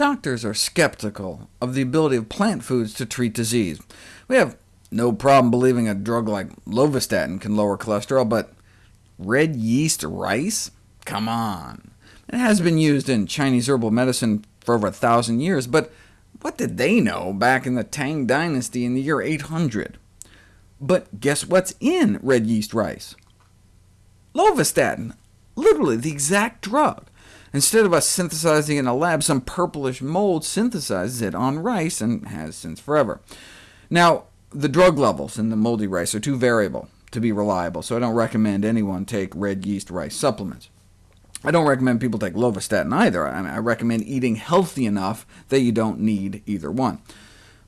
Doctors are skeptical of the ability of plant foods to treat disease. We have no problem believing a drug like lovastatin can lower cholesterol, but red yeast rice? Come on. It has been used in Chinese herbal medicine for over a thousand years, but what did they know back in the Tang dynasty in the year 800? But guess what's in red yeast rice? Lovastatin, literally the exact drug. Instead of us synthesizing it in a lab, some purplish mold synthesizes it on rice, and has since forever. Now, the drug levels in the moldy rice are too variable to be reliable, so I don't recommend anyone take red yeast rice supplements. I don't recommend people take lovastatin either. I, mean, I recommend eating healthy enough that you don't need either one.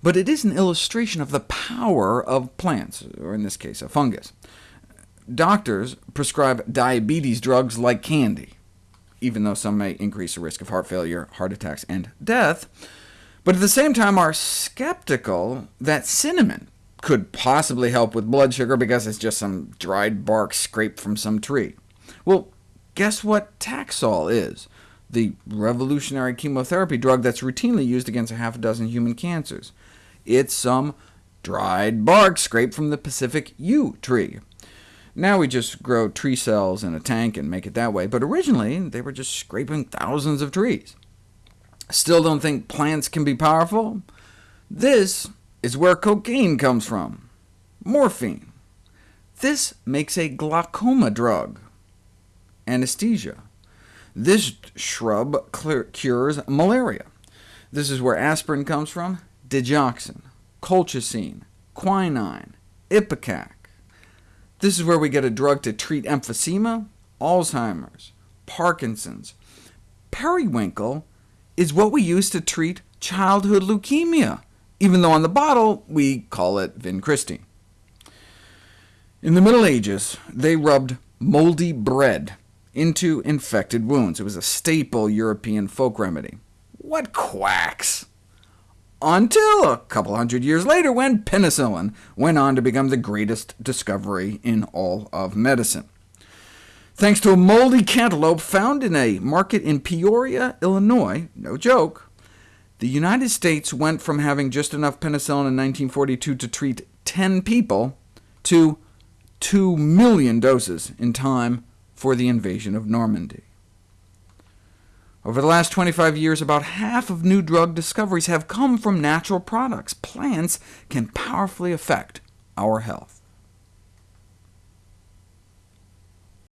But it is an illustration of the power of plants, or in this case, a fungus. Doctors prescribe diabetes drugs like candy, even though some may increase the risk of heart failure, heart attacks, and death, but at the same time are skeptical that cinnamon could possibly help with blood sugar because it's just some dried bark scraped from some tree. Well, guess what Taxol is? The revolutionary chemotherapy drug that's routinely used against a half a dozen human cancers. It's some dried bark scraped from the Pacific yew tree. Now we just grow tree cells in a tank and make it that way, but originally they were just scraping thousands of trees. Still don't think plants can be powerful? This is where cocaine comes from, morphine. This makes a glaucoma drug, anesthesia. This shrub cures malaria. This is where aspirin comes from, digoxin, colchicine, quinine, ipecac. This is where we get a drug to treat emphysema, Alzheimer's, Parkinson's. Periwinkle is what we use to treat childhood leukemia, even though on the bottle we call it vincristine. In the Middle Ages, they rubbed moldy bread into infected wounds. It was a staple European folk remedy. What quacks! Until a couple hundred years later, when penicillin went on to become the greatest discovery in all of medicine. Thanks to a moldy cantaloupe found in a market in Peoria, Illinois, no joke, the United States went from having just enough penicillin in 1942 to treat 10 people to 2 million doses in time for the invasion of Normandy. Over the last 25 years, about half of new drug discoveries have come from natural products. Plants can powerfully affect our health.